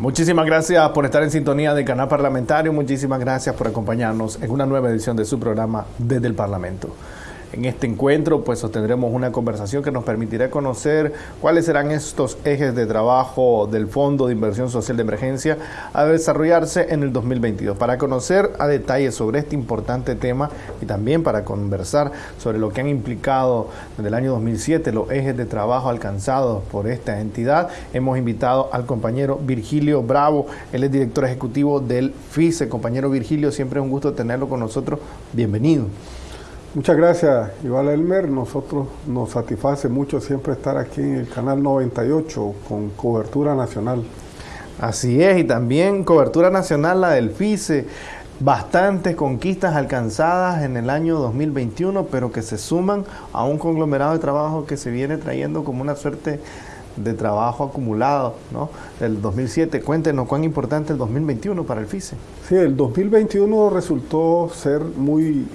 Muchísimas gracias por estar en sintonía del canal parlamentario. Muchísimas gracias por acompañarnos en una nueva edición de su programa Desde el Parlamento. En este encuentro pues sostendremos una conversación que nos permitirá conocer cuáles serán estos ejes de trabajo del Fondo de Inversión Social de Emergencia a desarrollarse en el 2022. Para conocer a detalle sobre este importante tema y también para conversar sobre lo que han implicado desde el año 2007 los ejes de trabajo alcanzados por esta entidad, hemos invitado al compañero Virgilio Bravo, él es director ejecutivo del FICE. Compañero Virgilio, siempre es un gusto tenerlo con nosotros. Bienvenido. Muchas gracias, Iván Elmer. Nosotros nos satisface mucho siempre estar aquí en el canal 98 con cobertura nacional. Así es, y también cobertura nacional la del FICE. Bastantes conquistas alcanzadas en el año 2021, pero que se suman a un conglomerado de trabajo que se viene trayendo como una suerte de trabajo acumulado ¿no? del 2007. Cuéntenos cuán importante el 2021 para el FICE. Sí, el 2021 resultó ser muy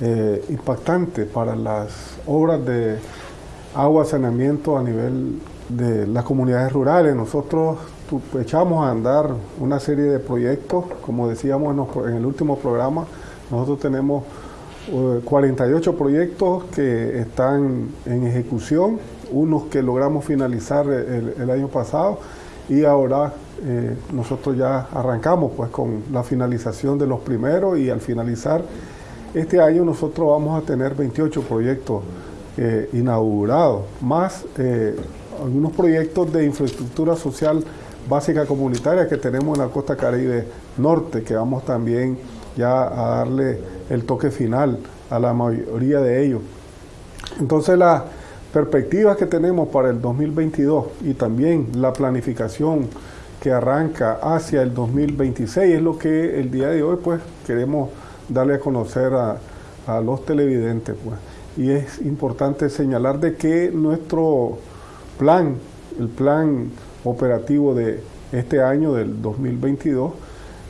eh, impactante para las obras de agua, saneamiento a nivel de las comunidades rurales. Nosotros echamos a andar una serie de proyectos, como decíamos en, el último programa, nosotros tenemos 48 eh, proyectos que están en ejecución, unos que logramos finalizar el, año pasado y ahora eh, nosotros ya arrancamos pues con la finalización de los primeros y al finalizar este año nosotros vamos a tener 28 proyectos eh, inaugurados, más eh, algunos proyectos de infraestructura social básica comunitaria que tenemos en la costa caribe norte, que vamos también ya a darle el toque final a la mayoría de ellos. Entonces las perspectivas que tenemos para el 2022 y también la planificación que arranca hacia el 2026 es lo que el día de hoy pues queremos darle a conocer a, los televidentes. Pues. Y es importante señalar de que nuestro plan, el plan operativo de este año, del 2022,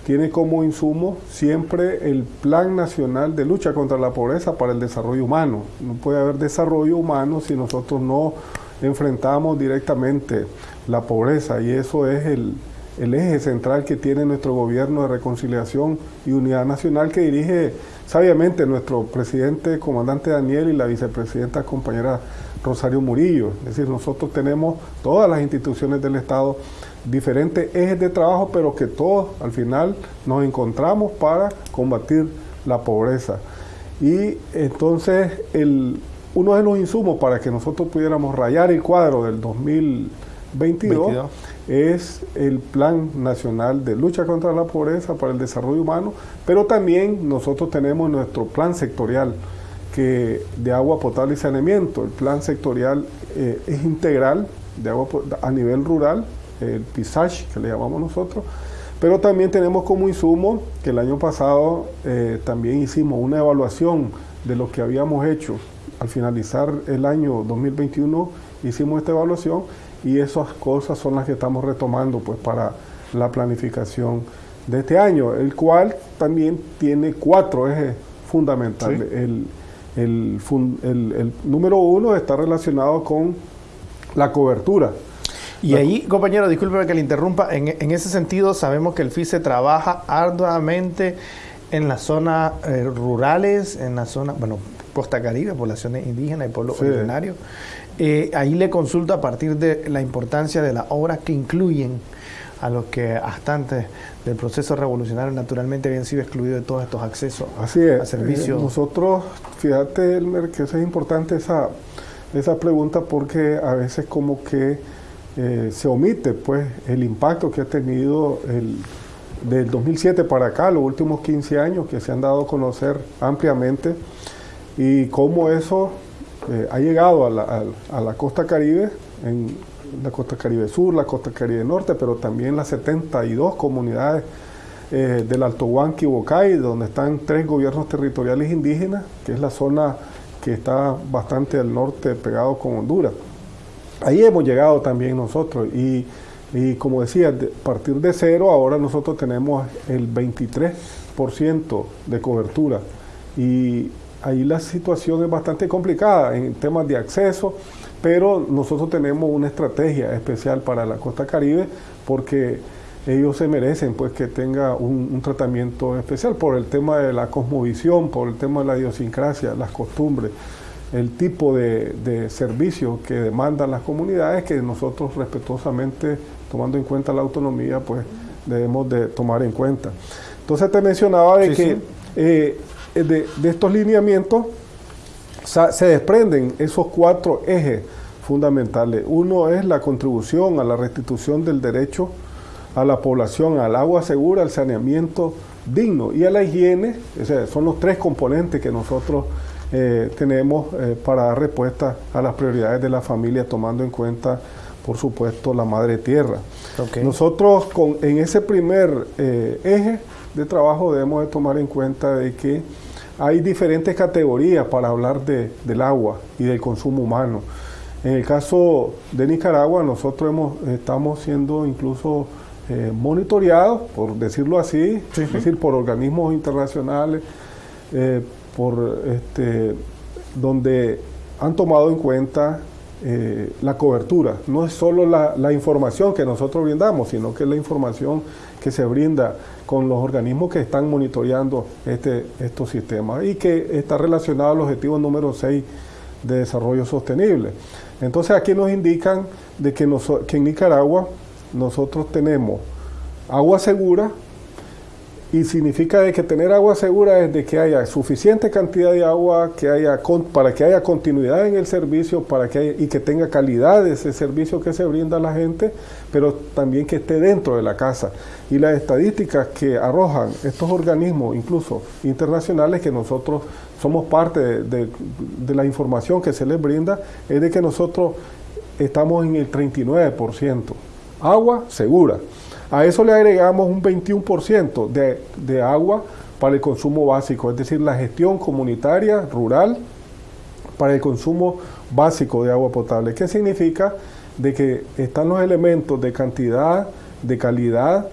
tiene como insumo siempre el Plan Nacional de Lucha contra la Pobreza para el Desarrollo Humano. No puede haber desarrollo humano si nosotros no enfrentamos directamente la pobreza y eso es el, el eje central que tiene nuestro gobierno de reconciliación y unidad nacional que dirige sabiamente nuestro presidente, comandante Daniel y la vicepresidenta compañera Rosario Murillo. Es decir, nosotros tenemos todas las instituciones del Estado diferentes ejes de trabajo, pero que todos al final nos encontramos para combatir la pobreza. Y entonces uno de los insumos para que nosotros pudiéramos rayar el cuadro del 2022 es el Plan Nacional de Lucha contra la Pobreza para el Desarrollo Humano, pero también nosotros tenemos nuestro plan sectorial que, de agua potable y saneamiento. El plan sectorial eh, es integral de agua a nivel rural, el PISACH que le llamamos nosotros, pero también tenemos como insumo que el año pasado eh, también hicimos una evaluación de lo que habíamos hecho al finalizar el año 2021, hicimos esta evaluación y esas cosas son las que estamos retomando pues para la planificación de este año, el cual también tiene cuatro ejes fundamentales. El, el, número uno está relacionado con la cobertura. Y ahí, compañero, discúlpeme que le interrumpa, en, en, ese sentido sabemos que el FICE trabaja arduamente en las zonas eh, rurales, en la zona, bueno, Costa Caribe, poblaciones indígenas y pueblos originarios. Eh, ahí le consulto a partir de la importancia de las obras que incluyen a los que hasta antes del proceso revolucionario naturalmente habían sido excluidos de todos estos accesos Así es. a servicios. Eh, nosotros, fíjate, Elmer, que es importante esa, esa pregunta porque a veces como que eh, se omite pues el impacto que ha tenido el, del 2007 para acá, los últimos 15 años que se han dado a conocer ampliamente y cómo eso eh, ha llegado a la, costa caribe, en la costa caribe sur, la costa caribe norte, pero también las 72 comunidades eh, del Alto Huanqui Bocay, donde están tres gobiernos territoriales indígenas, que es la zona que está bastante al norte pegado con Honduras. Ahí hemos llegado también nosotros y, y como decía, a partir de cero ahora nosotros tenemos el 23% de cobertura y ahí la situación es bastante complicada en temas de acceso, pero nosotros tenemos una estrategia especial para la costa caribe porque ellos se merecen pues que tenga un, tratamiento especial por el tema de la cosmovisión, por el tema de la idiosincrasia, las costumbres, el tipo de, de servicio que demandan las comunidades que nosotros respetuosamente, tomando en cuenta la autonomía, pues debemos de tomar en cuenta. Entonces te mencionaba de que eh, de, de, estos lineamientos se desprenden esos cuatro ejes fundamentales. Uno es la contribución a la restitución del derecho a la población, al agua segura, al saneamiento digno y a la higiene. son los tres componentes que nosotros eh, tenemos eh, para dar respuesta a las prioridades de la familia, tomando en cuenta, por supuesto, la madre tierra. Nosotros con, en ese primer eh, eje de trabajo debemos de tomar en cuenta de que hay diferentes categorías para hablar de, del agua y del consumo humano. En el caso de Nicaragua, nosotros hemos, estamos siendo incluso eh, monitoreados, por decirlo así, es decir, por organismos internacionales, eh, por este, donde han tomado en cuenta eh, la cobertura. No es solo la, información que nosotros brindamos, sino que es la información que se brinda con los organismos que están monitoreando este, estos sistemas y que está relacionado al objetivo número 6 de desarrollo sostenible. Entonces aquí nos indican de que, que en Nicaragua nosotros tenemos agua segura y significa de que tener agua segura es de que haya suficiente cantidad de agua que haya para que haya continuidad en el servicio para que y que tenga calidad ese servicio que se brinda a la gente, pero también que esté dentro de la casa. Y las estadísticas que arrojan estos organismos, incluso internacionales, que nosotros somos parte de, de la información que se les brinda, es de que nosotros estamos en el 39% agua segura. A eso le agregamos un 21% de, de agua para el consumo básico, es decir, la gestión comunitaria rural para el consumo básico de agua potable. ¿Qué significa? De que están los elementos de cantidad, de calidad,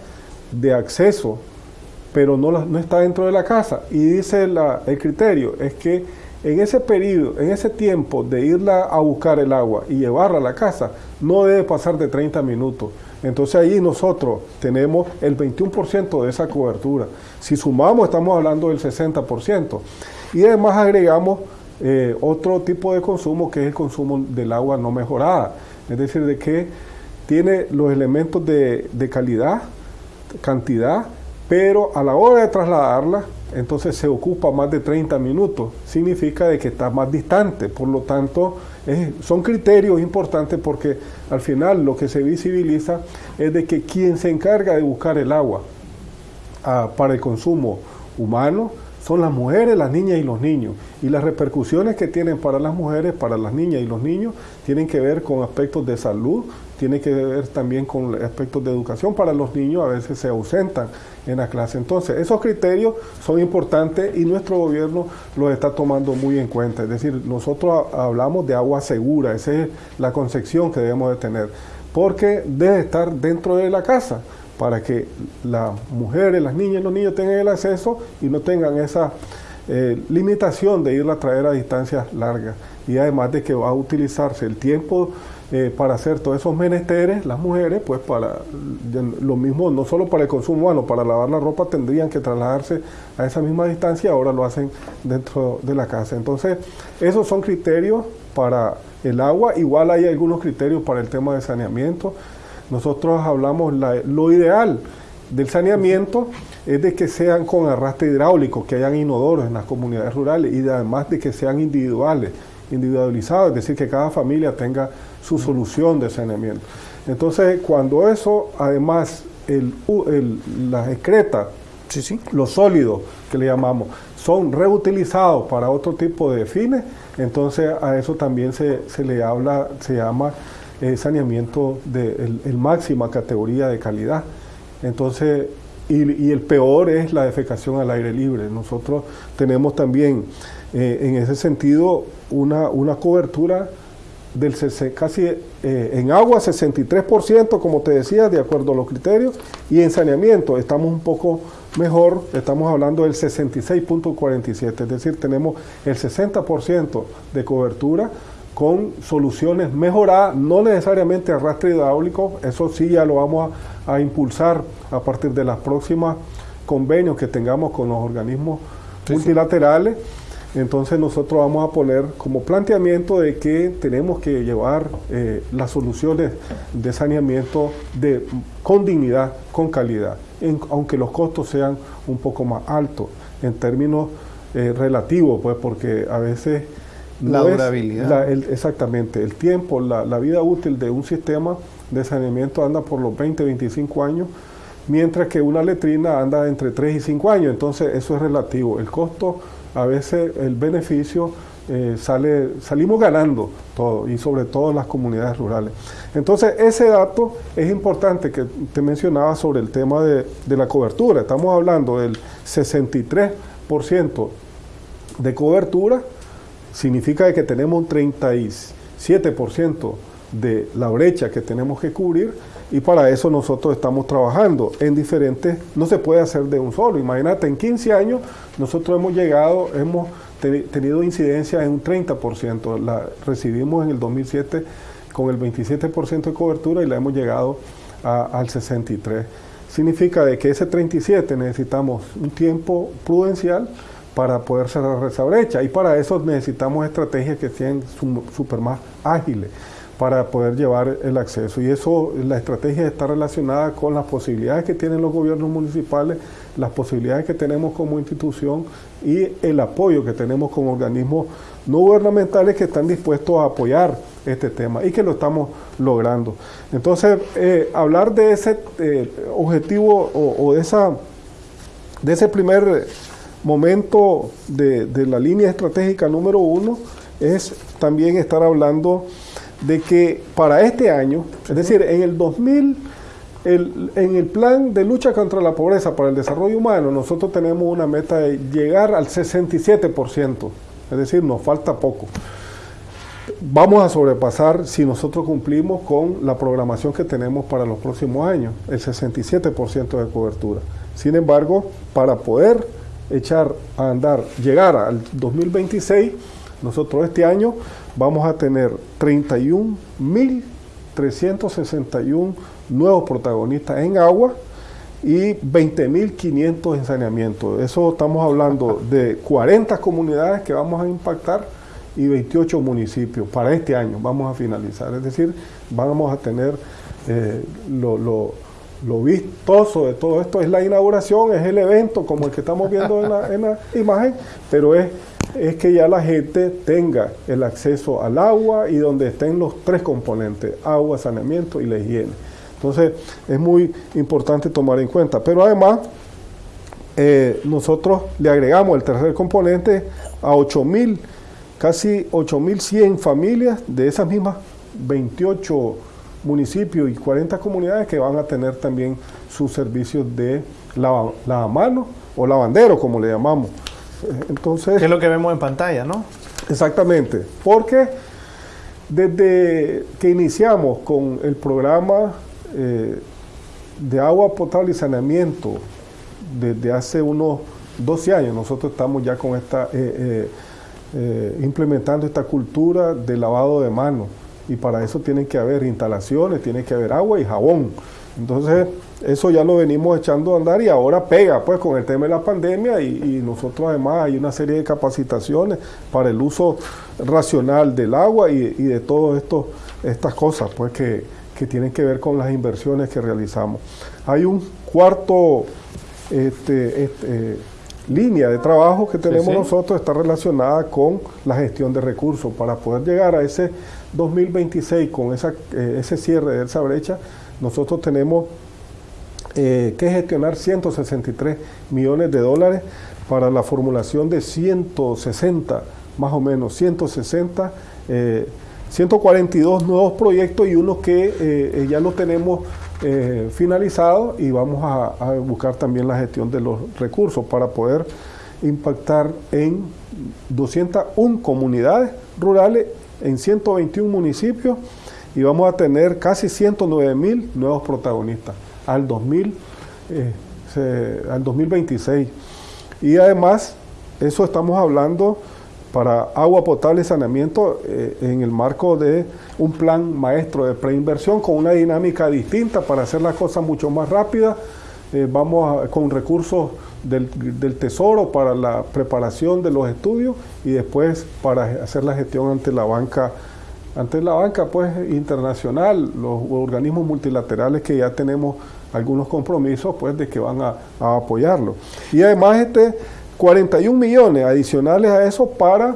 de acceso, pero no, no está dentro de la casa. Y dice el criterio, es que en ese periodo, en ese tiempo de irla a buscar el agua y llevarla a la casa, no debe pasar de 30 minutos. Entonces ahí nosotros tenemos el 21% de esa cobertura. Si sumamos estamos hablando del 60%. Y además agregamos eh, otro tipo de consumo que es el consumo del agua no mejorada. Es decir, de que tiene los elementos de, de calidad, cantidad, pero a la hora de trasladarla, entonces se ocupa más de 30 minutos. Significa de que está más distante, por lo tanto, son criterios importantes porque al final lo que se visibiliza es de que quien se encarga de buscar el agua ah, para el consumo humano son las mujeres, las niñas y los niños. Y las repercusiones que tienen para las mujeres, para las niñas y los niños, tienen que ver con aspectos de salud, tienen que ver también con aspectos de educación. Para los niños a veces se ausentan en la clase. Entonces, esos criterios son importantes y nuestro gobierno los está tomando muy en cuenta. Es decir, nosotros hablamos de agua segura, esa es la concepción que debemos de tener, porque debe estar dentro de la casa para que las mujeres, las niñas y los niños tengan el acceso y no tengan esa eh, limitación de irla a traer a distancias largas. Y además de que va a utilizarse el tiempo eh, para hacer todos esos menesteres, las mujeres, pues para lo mismo, no solo para el consumo humano, para lavar la ropa tendrían que trasladarse a esa misma distancia, ahora lo hacen dentro de la casa. Entonces, esos son criterios para el agua, igual hay algunos criterios para el tema de saneamiento. Nosotros hablamos lo ideal del saneamiento es de que sean con arrastre hidráulico, que hayan inodoros en las comunidades rurales y además de que sean individuales, individualizados, es decir, que cada familia tenga su solución de saneamiento. Entonces, cuando eso, además, el, las excretas, los sólidos que le llamamos, son reutilizados para otro tipo de fines, entonces a eso también se, le habla, se llama eh, saneamiento de el, máxima categoría de calidad. Entonces, y, el peor es la defecación al aire libre. Nosotros tenemos también eh, en ese sentido una, una cobertura del casi eh, en agua 63%, como te decía, de acuerdo a los criterios, y en saneamiento estamos un poco mejor, estamos hablando del 66.47, es decir, tenemos el 60% de cobertura con soluciones mejoradas, no necesariamente arrastre hidráulico, eso sí ya lo vamos a, impulsar a partir de las próximas convenios que tengamos con los organismos multilaterales. Entonces nosotros vamos a poner como planteamiento de que tenemos que llevar eh, las soluciones de saneamiento de, con dignidad, con calidad, aunque los costos sean un poco más altos en términos eh, relativos, pues porque a veces... la durabilidad. exactamente, el tiempo, la, la vida útil de un sistema de saneamiento anda por los 20, 25 años, mientras que una letrina anda entre 3 y 5 años, entonces eso es relativo. El costo a veces el beneficio eh, sale, salimos ganando y sobre todo en las comunidades rurales. Entonces ese dato es importante que te mencionaba sobre el tema de, la cobertura. Estamos hablando del 63% de cobertura, significa que tenemos un 37% de la brecha que tenemos que cubrir y para eso nosotros estamos trabajando en diferentes, no se puede hacer de un solo. Imagínate, en 15 años nosotros hemos llegado, hemos tenido incidencia en un 30%, la recibimos en el 2007 con el 27% de cobertura y la hemos llegado al 63%. Significa de que ese 37 necesitamos un tiempo prudencial para poder cerrar esa brecha y para eso necesitamos estrategias que sean súper más ágiles para poder llevar el acceso. Y eso, la estrategia está relacionada con las posibilidades que tienen los gobiernos municipales, las posibilidades que tenemos como institución y el apoyo que tenemos como organismos no gubernamentales que están dispuestos a apoyar este tema y que lo estamos logrando. Entonces, eh, hablar de ese eh, objetivo o, de, esa, de ese primer momento de, de la línea estratégica número uno es también estar hablando de que para este año, es decir, en el 2000, en el plan de lucha contra la pobreza para el desarrollo humano, nosotros tenemos una meta de llegar al 67%, es decir, nos falta poco. Vamos a sobrepasar si nosotros cumplimos con la programación que tenemos para los próximos años, el 67% de cobertura. Sin embargo, para poder echar a andar, llegar al 2026, nosotros este año vamos a tener 31.361 nuevos protagonistas en agua y 20.500 en saneamiento. Eso estamos hablando de 40 comunidades que vamos a impactar y 28 municipios para este año. Vamos a finalizar. Es decir, vamos a tener eh, lo, lo, vistoso de todo esto. Es la inauguración, es el evento como el que estamos viendo en la, en la imagen, pero es es que ya la gente tenga el acceso al agua y donde estén los tres componentes, agua, saneamiento y la higiene. Entonces es muy importante tomar en cuenta. Pero además, eh, nosotros le agregamos el tercer componente a 8.000, casi 8.100 familias de esas mismas 28 municipios y 40 comunidades que van a tener también sus servicios de lavamanos o lavandero, como le llamamos. Entonces, ¿Qué es lo que vemos en pantalla, no? Exactamente, porque desde que iniciamos con el programa eh, de agua potable y saneamiento, desde hace unos 12 años, nosotros estamos ya con esta, eh, eh, implementando esta cultura de lavado de manos y para eso tienen que haber instalaciones, tiene que haber agua y jabón. Entonces, eso ya lo venimos echando a andar y ahora pega pues con el tema de la pandemia y, nosotros además hay una serie de capacitaciones para el uso racional del agua y, de todas estas cosas pues que, tienen que ver con las inversiones que realizamos. Hay un cuarto este, este, línea de trabajo que tenemos nosotros, está relacionada con la gestión de recursos para poder llegar a ese 2026 con esa, eh, ese cierre de esa brecha. Nosotros tenemos eh, que gestionar 163 millones de dólares para la formulación de 160, más o menos, 160, 142 eh, nuevos proyectos y unos que eh, ya los tenemos finalizados y vamos a, buscar también la gestión de los recursos para poder impactar en 201 comunidades rurales, en 121 municipios y vamos a tener casi 109 mil nuevos protagonistas al, 2000, eh, al 2026. Y además, eso estamos hablando para agua potable y saneamiento eh, en el marco de un plan maestro de preinversión con una dinámica distinta para hacer las cosas mucho más rápidas. Eh, vamos con recursos del, Tesoro para la preparación de los estudios y después para hacer la gestión ante la banca ante la banca pues internacional, los organismos multilaterales que ya tenemos algunos compromisos pues de que van a, apoyarlo. Y además este 41 millones adicionales a eso para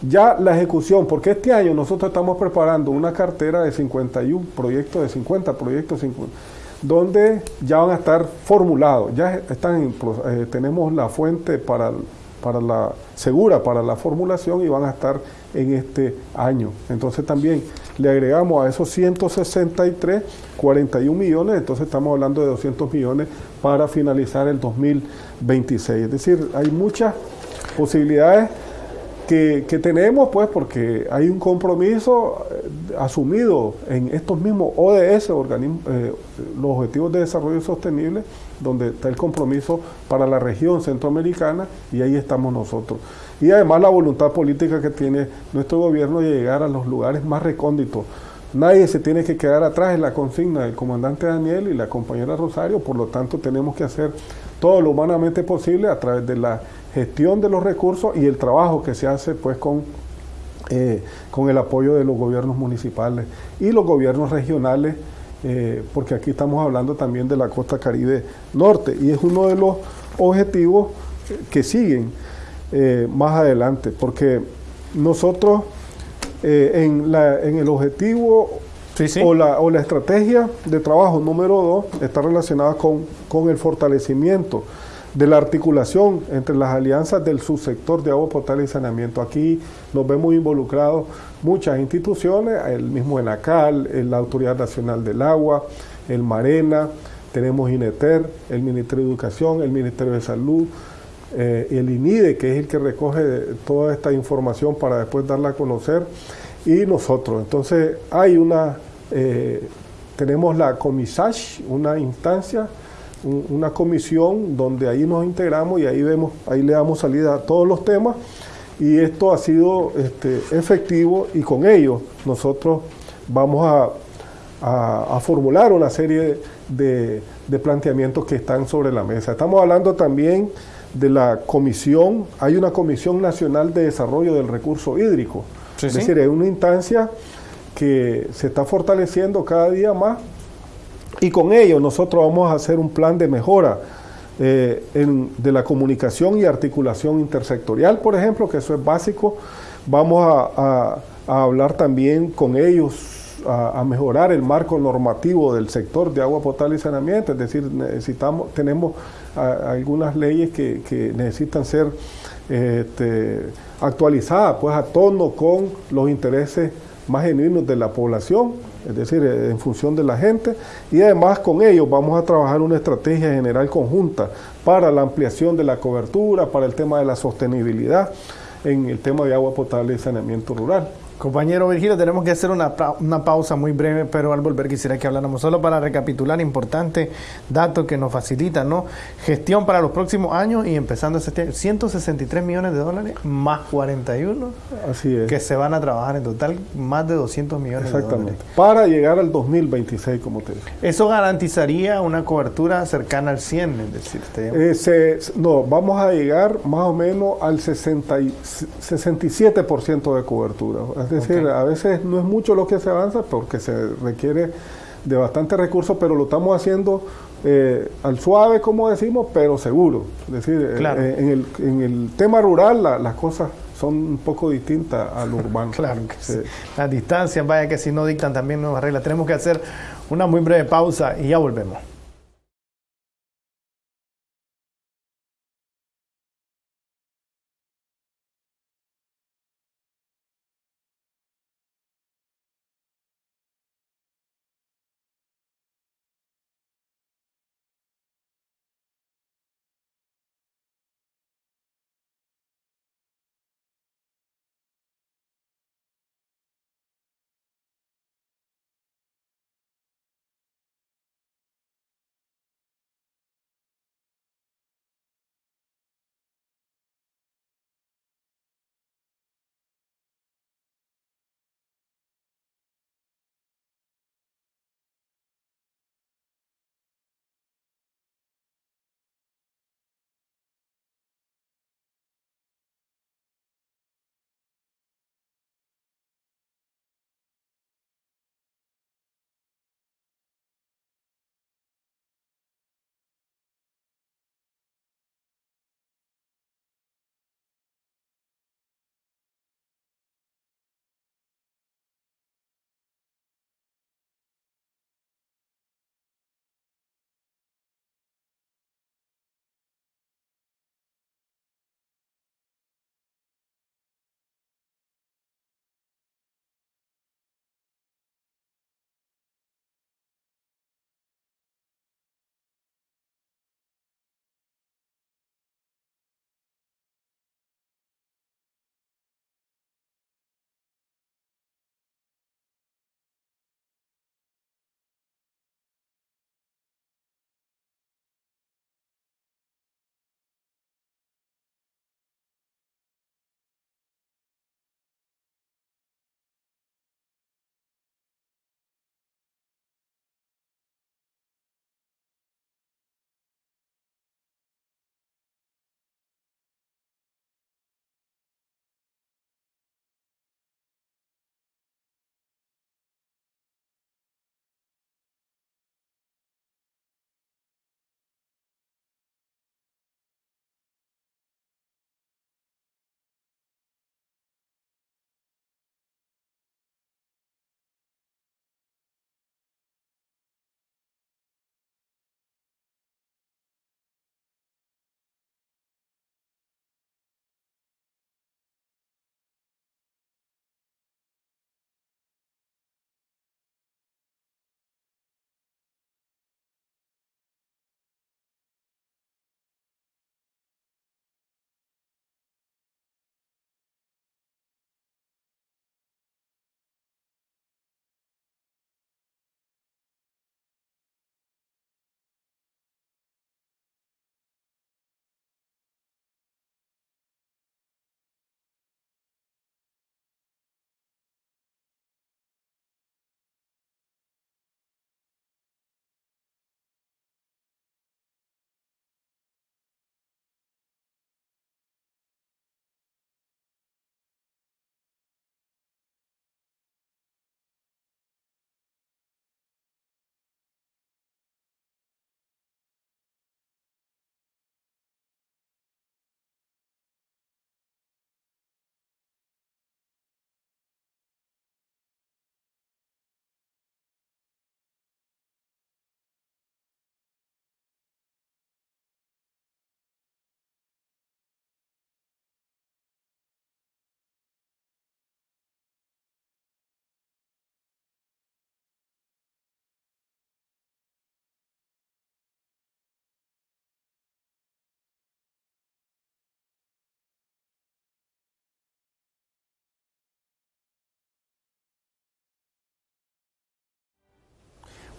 ya la ejecución, porque este año nosotros estamos preparando una cartera de 51 proyectos, de 50 proyectos, donde ya van a estar formulados, ya están eh, tenemos la fuente para, para la segura para la formulación y van a estar en este año. Entonces también le agregamos a esos 163, 41 millones, entonces estamos hablando de 200 millones para finalizar el 2026. Es decir, hay muchas posibilidades que, tenemos, pues, porque hay un compromiso eh, asumido en estos mismos ODS, eh, los Objetivos de Desarrollo Sostenible, donde está el compromiso para la región centroamericana y ahí estamos nosotros. Y además la voluntad política que tiene nuestro gobierno de llegar a los lugares más recónditos. Nadie se tiene que quedar atrás en la consigna del comandante Daniel y la compañera Rosario, por lo tanto tenemos que hacer todo lo humanamente posible a través de la gestión de los recursos y el trabajo que se hace pues con, eh, con el apoyo de los gobiernos municipales y los gobiernos regionales, eh, porque aquí estamos hablando también de la costa caribe norte y es uno de los objetivos que siguen eh, más adelante, porque nosotros en, la, en el objetivo O, la, o, la, estrategia de trabajo número dos está relacionada con, con el fortalecimiento de la articulación entre las alianzas del subsector de agua potable y saneamiento. Aquí nos vemos involucrados muchas instituciones, el mismo ENACAL, la Autoridad Nacional del Agua, el MARENA, tenemos INETER, el Ministerio de Educación, el Ministerio de Salud, eh, el INIDE, que es el que recoge toda esta información para después darla a conocer, y nosotros. Entonces hay una, eh, tenemos la COMISASH, una instancia una comisión donde ahí nos integramos y ahí vemos, ahí le damos salida a todos los temas y esto ha sido este, efectivo y con ello nosotros vamos a, formular una serie de, planteamientos que están sobre la mesa. Estamos hablando también de la comisión, hay una Comisión Nacional de Desarrollo del Recurso Hídrico, es decir, es una instancia que se está fortaleciendo cada día más y con ello nosotros vamos a hacer un plan de mejora eh, de la comunicación y articulación intersectorial, por ejemplo, que eso es básico. Vamos a, hablar también con ellos a, mejorar el marco normativo del sector de agua potable y saneamiento, es decir, necesitamos, tenemos algunas leyes que, necesitan ser este, actualizadas pues a tono con los intereses más genuinos de la población es decir, eh, en función de la gente, y además con ellos vamos a trabajar una estrategia general conjunta para la ampliación de la cobertura, para el tema de la sostenibilidad, en el tema de agua potable y saneamiento rural. Compañero Virgilio, tenemos que hacer una, una, pausa muy breve, pero al volver quisiera que habláramos solo para recapitular importantes datos que nos facilitan, ¿no? Gestión para los próximos años y empezando ese año, 163 millones de dólares más 41 Así es. que se van a trabajar en total más de 200 millones de dólares. Para llegar al 2026, como te dije. Eso garantizaría una cobertura cercana al 100, es decir, eh, no, vamos a llegar más o menos al 60 67% de cobertura es decir, a veces no es mucho lo que se avanza porque se requiere de bastante recursos, pero lo estamos haciendo eh, al suave, como decimos, pero seguro. Es decir, eh, eh, en, el, en, el, tema rural las cosas son un poco distintas a lo urbano. claro que sí. Las distancias, vaya que si no dictan también nuevas reglas. Tenemos que hacer una muy breve pausa y ya volvemos.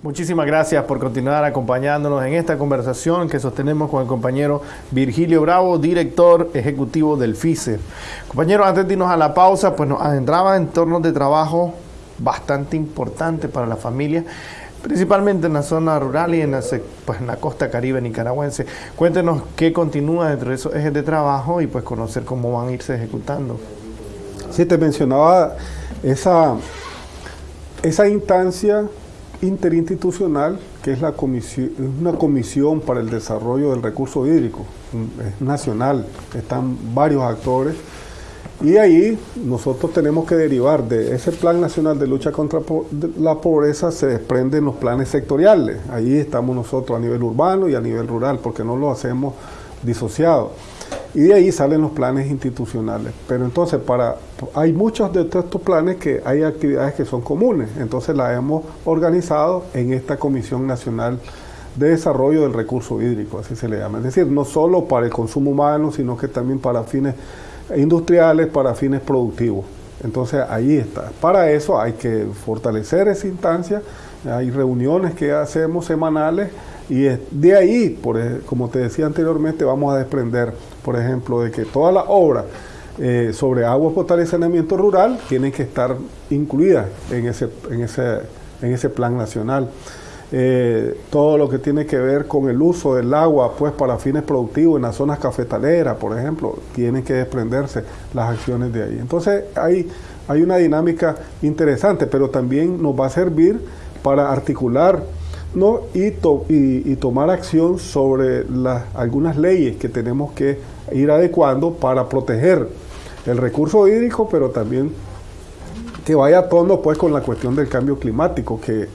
Muchísimas gracias por continuar acompañándonos en esta conversación que sostenemos con el compañero Virgilio Bravo, director ejecutivo del FICE. Compañero, antes de irnos a la pausa, pues nos adentraba en entornos de trabajo bastante importantes para la familia, principalmente en la zona rural y en la, pues, en la costa caribe nicaragüense. Cuéntenos qué continúa dentro de esos ejes de trabajo y pues conocer cómo van a irse ejecutando. Sí, te mencionaba esa, esa instancia interinstitucional, que es la comisión, una comisión para el desarrollo del recurso hídrico, es nacional, están varios actores, y ahí nosotros tenemos que derivar de ese plan nacional de lucha contra la pobreza, se desprenden los planes sectoriales, ahí estamos nosotros a nivel urbano y a nivel rural, porque no lo hacemos disociado. Y de ahí salen los planes institucionales. Pero entonces, para hay muchos de estos planes que hay actividades que son comunes. Entonces las hemos organizado en esta Comisión Nacional de Desarrollo del Recurso Hídrico, así se le llama. Es decir, no solo para el consumo humano, sino que también para fines industriales, para fines productivos. Entonces ahí está. Para eso hay que fortalecer esa instancia. Hay reuniones que hacemos semanales y de ahí, por, como te decía anteriormente, vamos a desprender, por ejemplo, de que todas las obras eh, sobre agua potable y saneamiento rural tienen que estar incluidas en ese, en ese, en ese plan nacional. Eh, todo lo que tiene que ver con el uso del agua pues para fines productivos en las zonas cafetaleras, por ejemplo, tienen que desprenderse las acciones de ahí. Entonces hay, hay una dinámica interesante, pero también nos va a servir para articular ¿no? y, y, tomar acción sobre las, algunas leyes que tenemos que ir adecuando para proteger el recurso hídrico, pero también que vaya a tono pues con la cuestión del cambio climático, que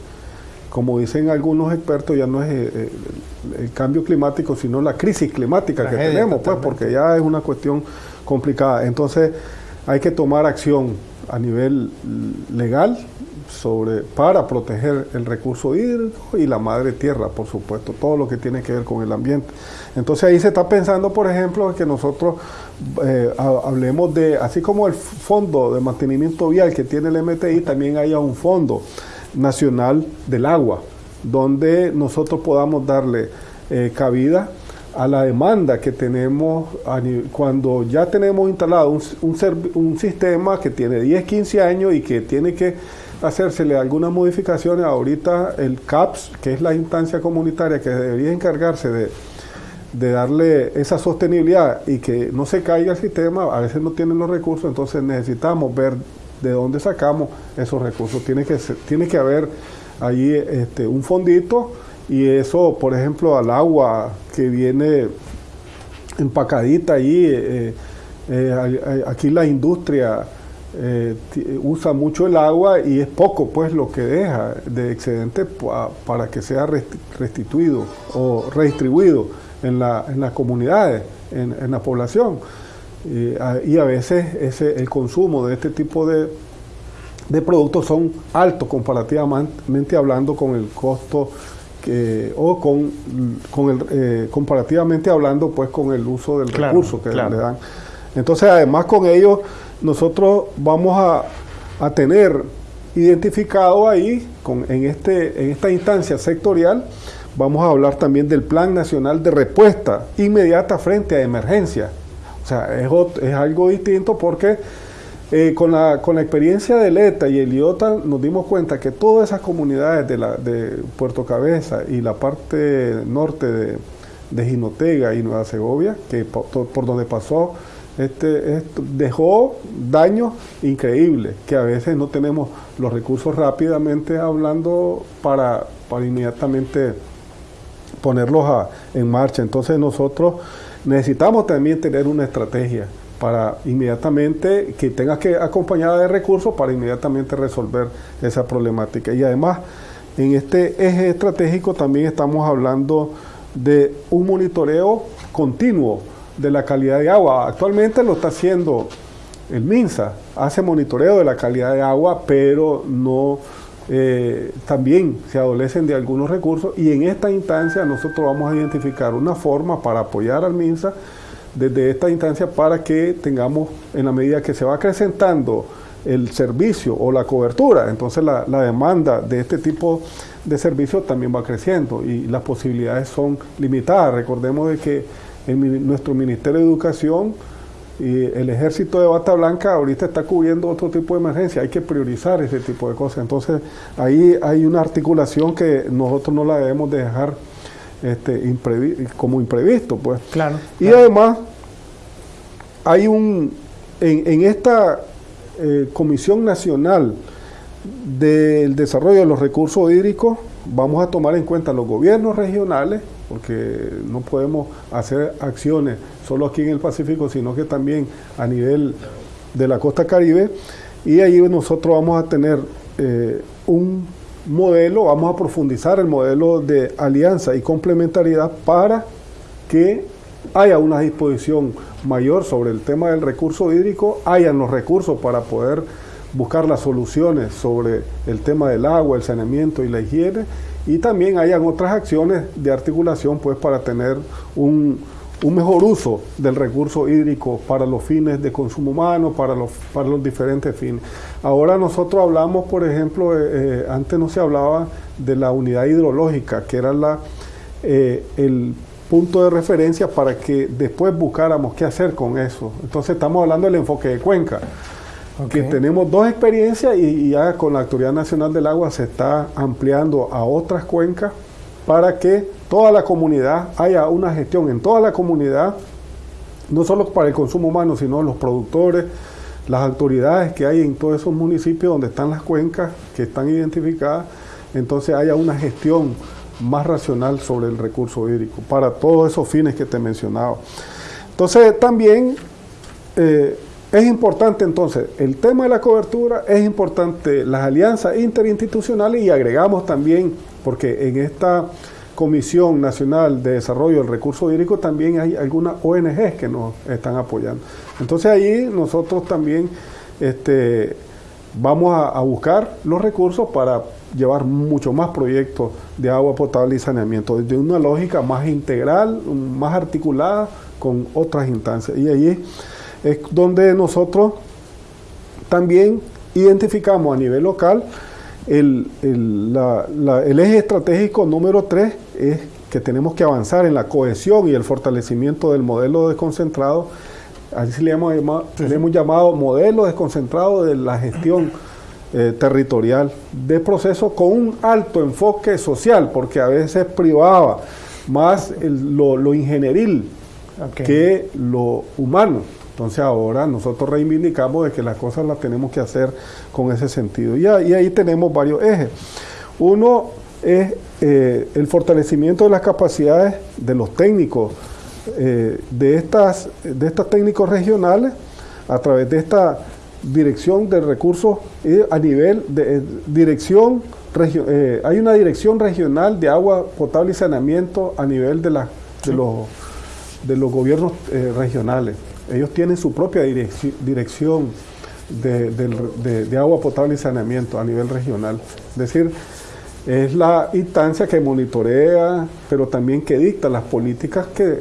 como dicen algunos expertos ya no es eh, eh, el, cambio climático, sino la crisis climática que tenemos, pues porque ya es una cuestión complicada. Entonces hay que tomar acción a nivel legal, sobre, para proteger el recurso hídrico y la madre tierra, por supuesto, todo lo que tiene que ver con el ambiente. Entonces ahí se está pensando, por ejemplo, que nosotros eh, hablemos de, así como el fondo de mantenimiento vial que tiene el MTI, también haya un fondo nacional del agua, donde nosotros podamos darle eh, cabida a la demanda que tenemos cuando ya tenemos instalado un, sistema que tiene 10, 15 años y que tiene que hacérsele algunas modificaciones. Ahorita el CAPS, que es la instancia comunitaria que debería encargarse de, de darle esa sostenibilidad y que no se caiga el sistema, a veces no tienen los recursos, entonces necesitamos ver de dónde sacamos esos recursos. Tiene que, tiene que haber ahí este, un fondito y eso, por ejemplo, al agua que viene empacadita allí, eh, eh, aquí la industria eh, usa mucho el agua y es poco pues lo que deja de excedente para que sea restituido o redistribuido en, la, en las comunidades, en, la población. y a veces ese, el consumo de este tipo de, de productos son altos comparativamente hablando con el costo que, o con, con el, eh, comparativamente hablando pues con el uso del recurso que le dan. Entonces además con ello nosotros vamos a, a tener identificado ahí con, en, este, en esta instancia sectorial vamos a hablar también del Plan Nacional de Respuesta Inmediata frente a emergencia. O sea, es, es algo distinto porque eh, con, la, con la experiencia del ETA y el IOTA nos dimos cuenta que todas esas comunidades de, la, de Puerto Cabeza y la parte norte de, de Jinotega y Nueva Segovia, que por, donde pasó, este, dejó daños increíbles, que a veces no tenemos los recursos rápidamente hablando para, para inmediatamente ponerlos en marcha. Entonces nosotros necesitamos también tener una estrategia para inmediatamente, que tenga que acompañada de recursos para inmediatamente resolver esa problemática. Y además, en este eje estratégico también estamos hablando de un monitoreo continuo de la calidad de agua. Actualmente lo está haciendo el MINSA, hace monitoreo de la calidad de agua, pero no eh, también se adolecen de algunos recursos y en esta instancia nosotros vamos a identificar una forma para apoyar al MINSA desde esta instancia para que tengamos, en la medida que se va acrecentando el servicio o la cobertura. Entonces la, demanda de este tipo de servicio también va creciendo y las posibilidades son limitadas. Recordemos de que en nuestro Ministerio de Educación y el ejército de bata blanca ahorita está cubriendo otro tipo de emergencia, hay que priorizar ese tipo de cosas. Entonces ahí hay una articulación que nosotros no la debemos dejar este, como imprevisto. Pues. Claro, y además hay un, en, esta eh, Comisión Nacional del Desarrollo de los Recursos Hídricos, vamos a tomar en cuenta los gobiernos regionales, porque no podemos hacer acciones solo aquí en el Pacífico, sino que también a nivel de la costa caribe, y ahí nosotros vamos a tener eh, un modelo, vamos a profundizar el modelo de alianza y complementariedad para que haya una disposición mayor sobre el tema del recurso hídrico, hayan los recursos para poder buscar las soluciones sobre el tema del agua, el saneamiento y la higiene, y también hayan otras acciones de articulación pues para tener un, un mejor uso del recurso hídrico para los fines de consumo humano, para los, para los diferentes fines. Ahora nosotros hablamos, por ejemplo, eh, eh, antes no se hablaba de la unidad hidrológica, que era la, eh, el punto de referencia para que después buscáramos qué hacer con eso. Entonces estamos hablando del enfoque de cuenca. Que tenemos dos experiencias y, ya con la Autoridad Nacional del Agua se está ampliando a otras cuencas para que toda la comunidad haya una gestión en toda la comunidad, no solo para el consumo humano, sino los productores, las autoridades que hay en todos esos municipios donde están las cuencas que están identificadas, entonces haya una gestión más racional sobre el recurso hídrico para todos esos fines que te he mencionado. Entonces también eh, es importante entonces el tema de la cobertura, es importante las alianzas interinstitucionales y agregamos también, porque en esta Comisión Nacional de Desarrollo del Recurso Hídrico también hay algunas ONGs que nos están apoyando. Entonces ahí nosotros también este, vamos a buscar los recursos para llevar mucho más proyectos de agua potable y saneamiento, desde una lógica más integral, más articulada con otras instancias. Y ahí es donde nosotros también identificamos a nivel local el, el, eje estratégico número 3 es que tenemos que avanzar en la cohesión y el fortalecimiento del modelo desconcentrado, así le hemos llamado, le hemos llamado modelo desconcentrado de la gestión eh, territorial de proceso con un alto enfoque social, porque a veces privaba más lo, ingenieril que lo humano. Entonces ahora nosotros reivindicamos de que las cosas las tenemos que hacer con ese sentido. Y, ahí tenemos varios ejes. Uno es eh, el fortalecimiento de las capacidades de los técnicos, eh, de, estas, de estos técnicos regionales, a través de esta dirección de recursos a nivel de eh, dirección, eh, hay una dirección regional de agua potable y saneamiento a nivel de, la, de, los, de los gobiernos eh, regionales. Ellos tienen su propia dirección de, agua potable y saneamiento a nivel regional. Es decir, es la instancia que monitorea, pero también que dicta las políticas que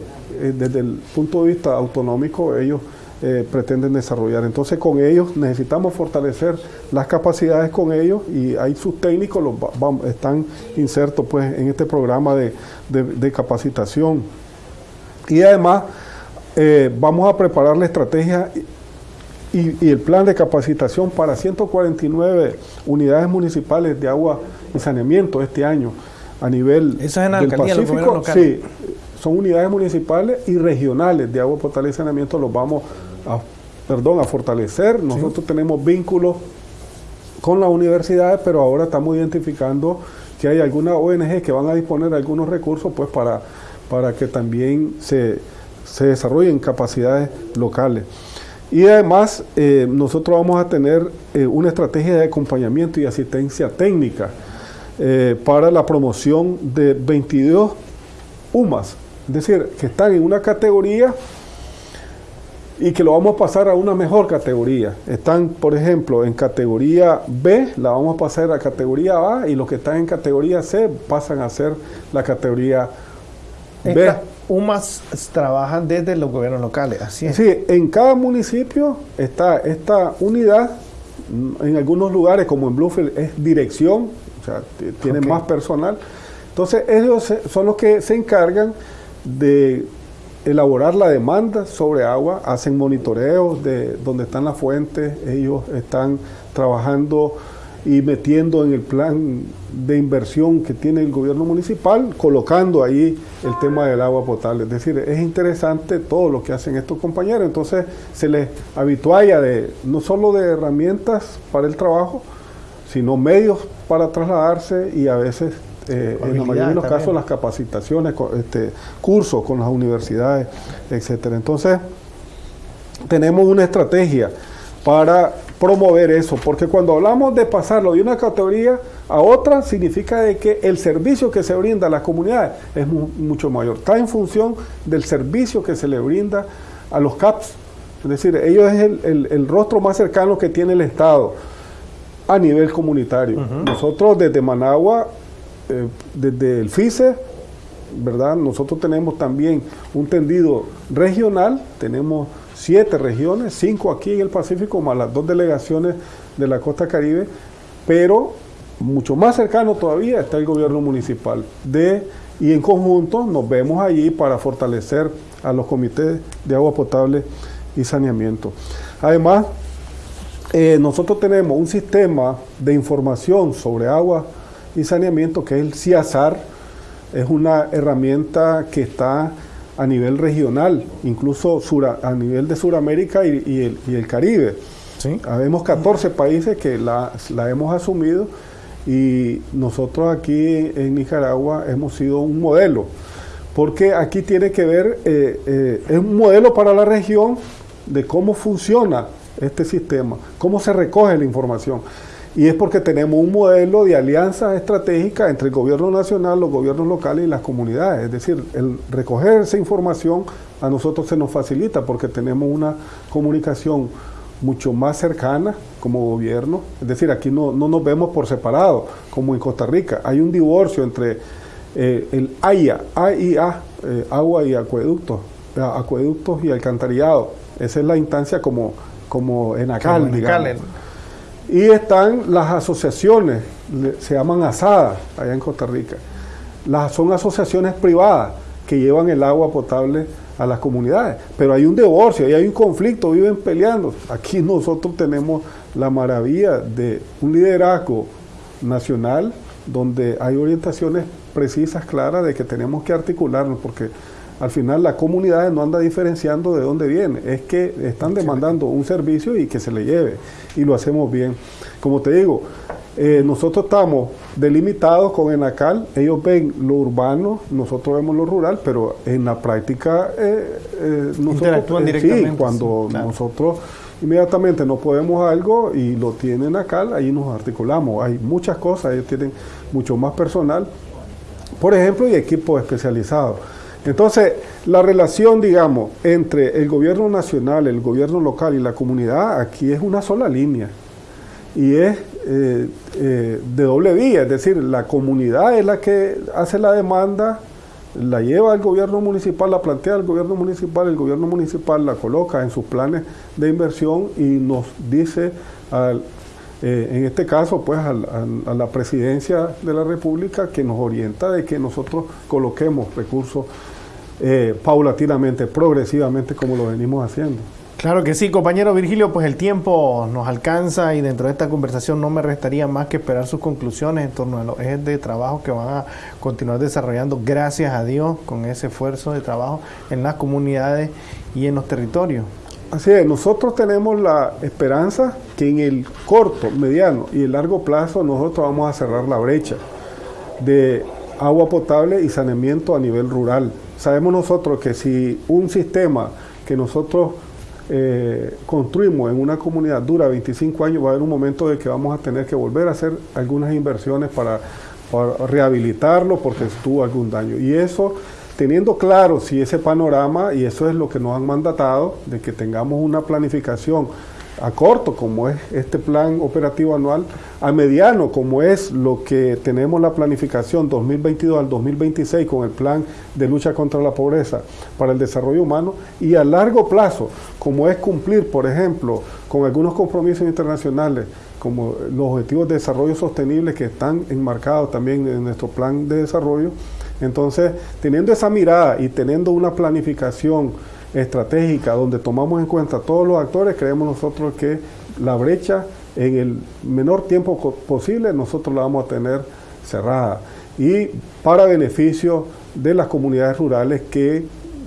desde el punto de vista autonómico ellos eh, pretenden desarrollar. Entonces con ellos necesitamos fortalecer las capacidades con ellos y ahí sus técnicos los están insertos pues en este programa de, capacitación. Y además eh, vamos a preparar la estrategia y, el plan de capacitación para 149 unidades municipales de agua y saneamiento este año a nivel Eso es en del Pacífico. Sí, son unidades municipales y regionales de agua potable y saneamiento, los vamos a, perdón, a fortalecer. Nosotros tenemos vínculos con las universidades, pero ahora estamos identificando que hay algunas ONG que van a disponer de algunos recursos pues para, para que también se, desarrollen capacidades locales. Y además eh, nosotros vamos a tener eh, una estrategia de acompañamiento y asistencia técnica eh, para la promoción de 22 UMAS, es decir, que están en una categoría y que lo vamos a pasar a una mejor categoría. Están, por ejemplo, en categoría B, la vamos a pasar a categoría A y los que están en categoría C pasan a ser la categoría B. UMAS trabajan desde los gobiernos locales, así es. Sí, en cada municipio está esta unidad En algunos lugares, como en Bluefield, es dirección, o sea, tienen más personal. Entonces, ellos son los que se encargan de elaborar la demanda sobre agua, hacen monitoreos de dónde están las fuentes, ellos están trabajando y metiendo en el plan de inversión que tiene el gobierno municipal, colocando ahí el tema del agua potable. Es decir, es interesante todo lo que hacen estos compañeros. Entonces se les habitualla de no solo de herramientas para el trabajo, sino medios para trasladarse y a veces, eh, en la mayoría de los casos, las capacitaciones, este, cursos con las universidades, etcétera. Entonces, tenemos una estrategia para promover eso, porque cuando hablamos de pasarlo de una categoría a otra, significa de que el servicio que se brinda a las comunidades es mucho mayor. Está en función del servicio que se le brinda a los CAPS. Es decir, ellos es el, rostro más cercano que tiene el Estado a nivel comunitario. Nosotros desde Managua, eh, desde el FICE, ¿verdad? Nosotros tenemos también un tendido regional, tenemos siete regiones, cinco aquí en el Pacífico, más las dos delegaciones de la costa caribe, pero mucho más cercano todavía está el gobierno municipal de y en conjunto nos vemos allí para fortalecer a los comités de agua potable y saneamiento. Además, eh, nosotros tenemos un sistema de información sobre agua y saneamiento que es el CIASAR, es una herramienta que está a nivel regional, incluso a nivel de Sudamérica y, el, Caribe. ¿Sí? Habemos 14 países que la, hemos asumido y nosotros aquí en Nicaragua hemos sido un modelo, porque aquí tiene que ver, eh, eh, es un modelo para la región de cómo funciona este sistema, cómo se recoge la información y es porque tenemos un modelo de alianza estratégica entre el gobierno nacional, los gobiernos locales y las comunidades. Es decir, el recoger esa información a nosotros se nos facilita porque tenemos una comunicación mucho más cercana como gobierno. Es decir, aquí no, nos vemos por separado, como en Costa Rica. Hay un divorcio entre eh, el AIA, AIA, eh, agua y acueductos, acueductos y alcantarillado. Esa es la instancia como, como en ACAL, digamos. Y están las asociaciones, se llaman asadas allá en Costa Rica. Las, son asociaciones privadas que llevan el agua potable a las comunidades. Pero hay un divorcio, hay un conflicto, viven peleando. Aquí nosotros tenemos la maravilla de un liderazgo nacional donde hay orientaciones precisas, claras, de que tenemos que articularnos, porque al final la comunidad no anda diferenciando de dónde viene, es que están demandando un servicio y que se le lleve, y lo hacemos bien. Como te digo, eh, nosotros estamos delimitados con Enacal, ellos ven lo urbano, nosotros vemos lo rural, pero en la práctica eh, eh, nosotros, interactúan directamente. Sí, cuando nosotros inmediatamente no podemos algo y lo tienen Enacal, ahí nos articulamos. Hay muchas cosas, ellos tienen mucho más personal, por ejemplo, y equipos especializados. Entonces, la relación, digamos, entre el gobierno nacional, el gobierno local y la comunidad, aquí es una sola línea. Y es eh, eh, de doble vía, es decir, la comunidad es la que hace la demanda, la lleva al gobierno municipal, la plantea al gobierno municipal, el gobierno municipal la coloca en sus planes de inversión y nos dice, eh, en este caso, pues a la presidencia de la República que nos orienta de que nosotros coloquemos recursos eh, paulatinamente, progresivamente, como lo venimos haciendo. Claro que sí, compañero Virgilio, pues el tiempo nos alcanza y dentro de esta conversación no me restaría más que esperar sus conclusiones en torno a los ejes de trabajo que van a continuar desarrollando, gracias a Dios, con ese esfuerzo de trabajo en las comunidades y en los territorios. Así es, nosotros tenemos la esperanza que en el corto, mediano y el largo plazo nosotros vamos a cerrar la brecha de agua potable y saneamiento a nivel rural sabemos nosotros que si un sistema que nosotros eh, construimos en una comunidad dura 25 años, va a haber un momento de que vamos a tener que volver a hacer algunas inversiones para, rehabilitarlo porque tuvo algún daño. Y eso, teniendo claro si ese panorama, y eso es lo que nos han mandatado, de que tengamos una planificación a corto, como es este plan operativo anual, a mediano, como es lo que tenemos la planificación 2022 al 2026 con el plan de lucha contra la pobreza para el desarrollo humano, y a largo plazo, como es cumplir, por ejemplo, con algunos compromisos internacionales, como los objetivos de desarrollo sostenible que están enmarcados también en nuestro plan de desarrollo. Entonces, teniendo esa mirada y teniendo una planificación, estratégica donde tomamos en cuenta todos los actores, creemos nosotros que la brecha en el menor tiempo posible nosotros la vamos a tener cerrada y para beneficio de las comunidades rurales que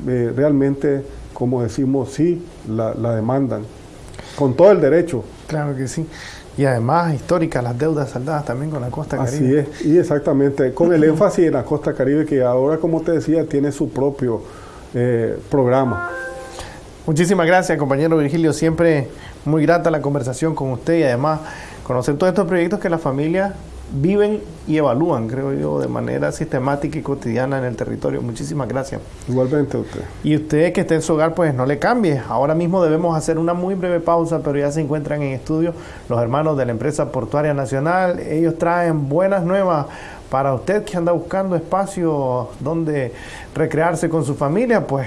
eh, realmente, como decimos, sí la, demandan, con todo el derecho. Claro que sí. Y además históricas las deudas saldadas también con la costa caribe. Así es, y exactamente, con el énfasis en la costa caribe que ahora, como te decía, tiene su propio eh, programa. Muchísimas gracias, compañero Virgilio. Siempre muy grata la conversación con usted y además conocer todos estos proyectos que las familias viven y evalúan, creo yo, de manera sistemática y cotidiana en el territorio. Muchísimas gracias. Igualmente a usted. Y usted que esté en su hogar, pues no le cambie. Ahora mismo debemos hacer una muy breve pausa, pero ya se encuentran en estudio los hermanos de la empresa portuaria nacional. Ellos traen buenas nuevas para usted que anda buscando espacio donde recrearse con su familia, pues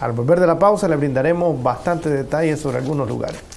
al volver de la pausa le brindaremos bastantes detalles sobre algunos lugares.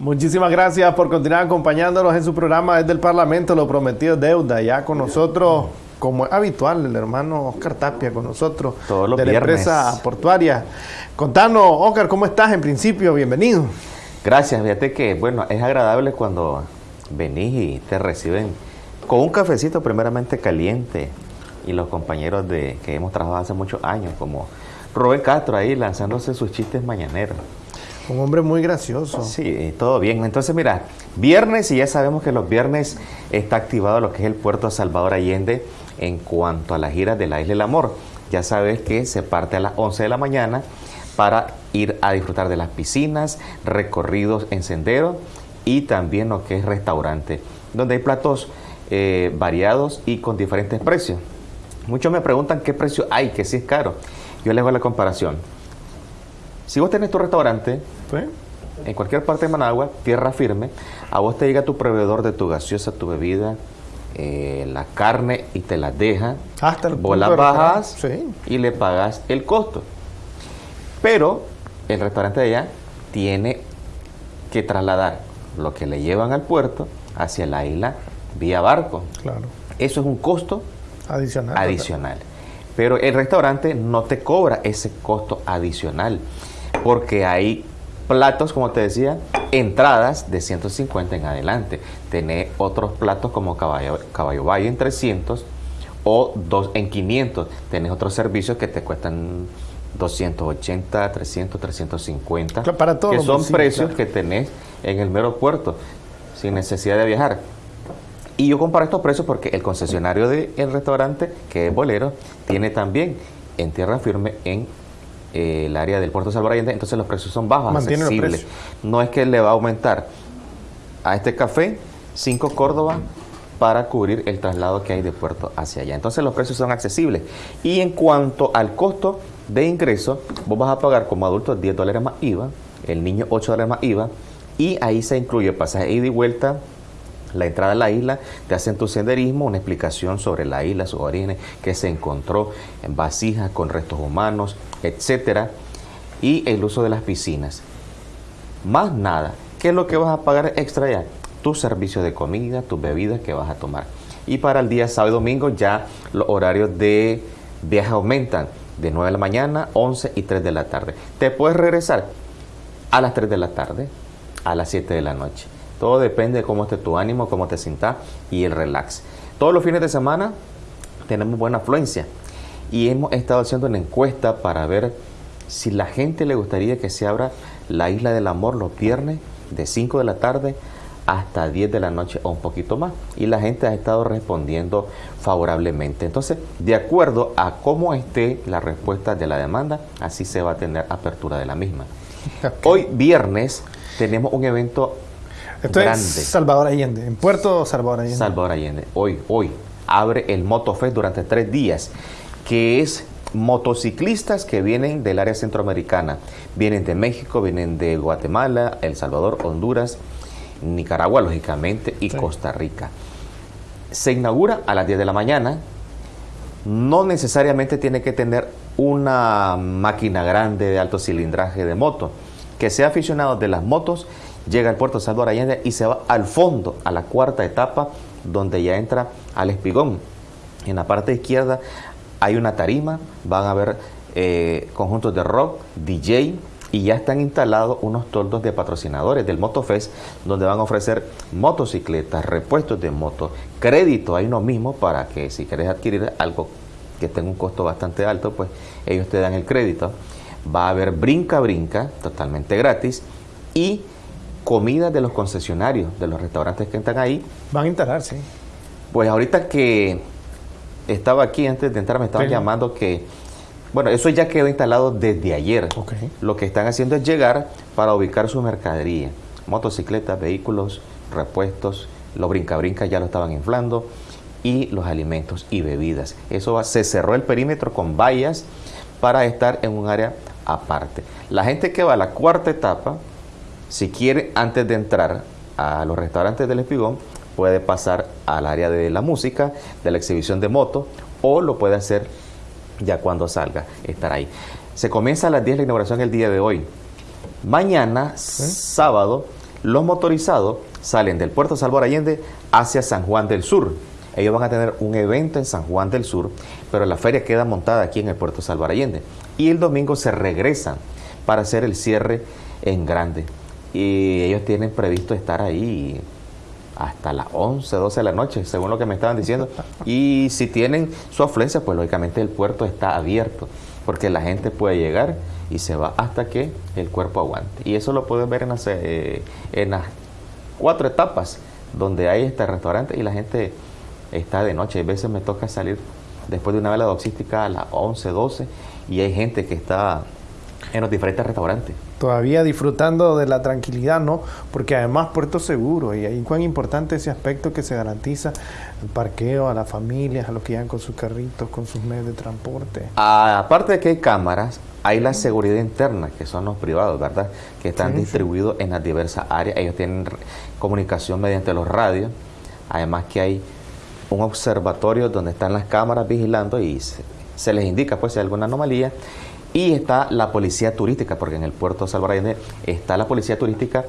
Muchísimas gracias por continuar acompañándonos en su programa desde el Parlamento, lo prometido deuda, ya con nosotros, como es habitual, el hermano Oscar Tapia con nosotros, Todos los de la viernes. empresa portuaria. Contanos, Oscar, ¿cómo estás en principio? Bienvenido. Gracias, fíjate que, bueno, es agradable cuando venís y te reciben con un cafecito primeramente caliente y los compañeros de que hemos trabajado hace muchos años, como Rubén Castro ahí lanzándose sus chistes mañaneros. Un hombre muy gracioso. Sí, todo bien. Entonces, mira, viernes, y ya sabemos que los viernes está activado lo que es el puerto Salvador Allende en cuanto a la gira de la Isla del Amor. Ya sabes que se parte a las 11 de la mañana para ir a disfrutar de las piscinas, recorridos en sendero y también lo que es restaurante, donde hay platos eh, variados y con diferentes precios. Muchos me preguntan qué precio hay, que si es caro. Yo les hago la comparación. Si vos tenés tu restaurante, ¿Sí? en cualquier parte de Managua, tierra firme, a vos te llega tu proveedor de tu gaseosa, tu bebida, eh, la carne y te la deja. Hasta el Vos la bajas. Sí. y le pagas el costo. Pero el restaurante de allá tiene que trasladar lo que le llevan al puerto hacia la isla vía barco. Claro. Eso es un costo Adicional. adicional. Pero el restaurante no te cobra ese costo adicional, porque hay platos, como te decía, entradas de 150 en adelante. Tenés otros platos como caballo, caballo valle en 300 o dos en 500. Tenés otros servicios que te cuestan 280, 300, 350. Claro, para todos que son precios claro. que tenés en el mero puerto, sin necesidad de viajar. Y yo comparo estos precios porque el concesionario del restaurante, que es Bolero, tiene también en tierra firme en eh, el área del puerto de Salvador Allende, entonces los precios son bajos, Mantiene accesibles. No es que le va a aumentar a este café 5 Córdoba para cubrir el traslado que hay de puerto hacia allá. Entonces los precios son accesibles. Y en cuanto al costo de ingreso, vos vas a pagar como adulto 10 dólares más IVA, el niño 8 dólares más IVA, y ahí se incluye pasaje ida y vuelta, la entrada a la isla, te hacen tu senderismo, una explicación sobre la isla, sus orígenes, que se encontró en vasijas con restos humanos, etcétera, y el uso de las piscinas. Más nada. ¿Qué es lo que vas a pagar extra ya? Tu servicio de comida, tus bebidas que vas a tomar. Y para el día sábado y domingo ya los horarios de viaje aumentan de 9 de la mañana, 11 y 3 de la tarde. Te puedes regresar a las 3 de la tarde, a las 7 de la noche. Todo depende de cómo esté tu ánimo, cómo te sientas y el relax. Todos los fines de semana tenemos buena afluencia y hemos estado haciendo una encuesta para ver si la gente le gustaría que se abra la Isla del Amor los viernes de 5 de la tarde hasta 10 de la noche o un poquito más. Y la gente ha estado respondiendo favorablemente. Entonces, de acuerdo a cómo esté la respuesta de la demanda, así se va a tener apertura de la misma. Hoy viernes tenemos un evento Esto grande. es Salvador Allende, en Puerto Salvador Allende. Salvador Allende. Hoy, hoy abre el MotoFest durante tres días, que es motociclistas que vienen del área centroamericana. Vienen de México, vienen de Guatemala, El Salvador, Honduras, Nicaragua, lógicamente, y Sí. Costa Rica. Se inaugura a las 10 de la mañana. No necesariamente tiene que tener una máquina grande de alto cilindraje de moto. Que sea aficionado de las motos, llega al puerto Salvador Allende y se va al fondo, a la cuarta etapa, donde ya entra al espigón. En la parte izquierda hay una tarima, van a ver eh, conjuntos de rock, DJ, y ya están instalados unos toldos de patrocinadores del MotoFest, donde van a ofrecer motocicletas, repuestos de moto, crédito ahí uno mismo para que si quieres adquirir algo que tenga un costo bastante alto, pues ellos te dan el crédito. Va a haber brinca brinca, totalmente gratis, y comida de los concesionarios, de los restaurantes que están ahí, Van a instalar, sí. pues ahorita que estaba aquí antes de entrar me estaban Sí. llamando que, bueno, eso ya quedó instalado desde ayer. Lo que están haciendo es llegar para ubicar su mercadería. Motocicletas, vehículos, repuestos, los brinca-brinca ya lo estaban inflando y los alimentos y bebidas. Eso va- se cerró el perímetro con vallas para estar en un área aparte. La gente que va a la cuarta etapa, si quiere antes de entrar a los restaurantes del Espigón, puede pasar al área de la música, de la exhibición de moto, o lo puede hacer ya cuando salga, estar ahí. Se comienza a las 10 la inauguración el día de hoy. Mañana, sábado, Los motorizados salen del puerto Salvador Allende hacia San Juan del Sur. Ellos van a tener un evento en San Juan del Sur, pero la feria queda montada aquí en el puerto Salvador Allende. Y el domingo se regresan para hacer el cierre en grande. Y ellos tienen previsto estar ahí hasta las 11, 12 de la noche, según lo que me estaban diciendo. Y si tienen su afluencia, pues lógicamente el puerto está abierto, porque la gente puede llegar y se va hasta que el cuerpo aguante. Y eso lo pueden ver en las, eh, en las cuatro etapas donde hay este restaurante y la gente está de noche. A veces me toca salir después de una vela doxística a las 11, 12 y hay gente que está en los diferentes restaurantes. Todavía disfrutando de la tranquilidad, ¿no? Porque además Puerto Seguro, y ahí cuán importante ese aspecto que se garantiza el parqueo a las familias, a los que llegan con sus carritos, con sus medios de transporte. Aparte de que hay cámaras, hay la seguridad interna, que son los privados, ¿verdad? Que están distribuidos en las diversas áreas. Ellos tienen comunicación mediante los radios. Además que hay un observatorio donde están las cámaras vigilando y se, se les indica pues si hay alguna anomalía y está la policía turística, porque en el puerto de Salvador está la policía turística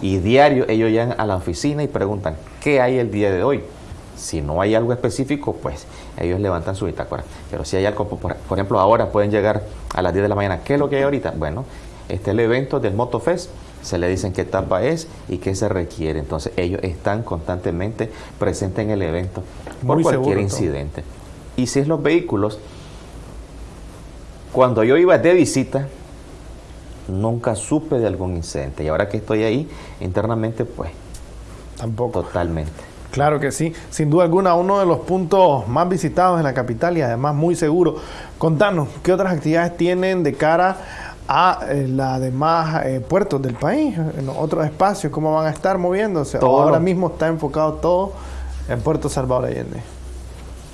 y diario ellos llegan a la oficina y preguntan, ¿qué hay el día de hoy? Si no hay algo específico, pues ellos levantan su bitácora. Pero si hay algo, por, ejemplo, ahora pueden llegar a las 10 de la mañana. ¿Qué es lo que hay ahorita? Bueno, este es el evento del MotoFest. Se le dicen qué etapa es y qué se requiere. Entonces ellos están constantemente presentes en el evento por cualquier incidente. Y si es los vehículos, cuando yo iba de visita, nunca supe de algún incidente. Y ahora que estoy ahí, internamente, pues, tampoco. Totalmente. Claro que sí, sin duda alguna, uno de los puntos más visitados en la capital y además muy seguro. Contanos, ¿qué otras actividades tienen de cara a eh, los demás eh, puertos del país, en otros espacios, cómo van a estar moviéndose? ahora mismo está enfocado todo en Puerto Salvador Allende.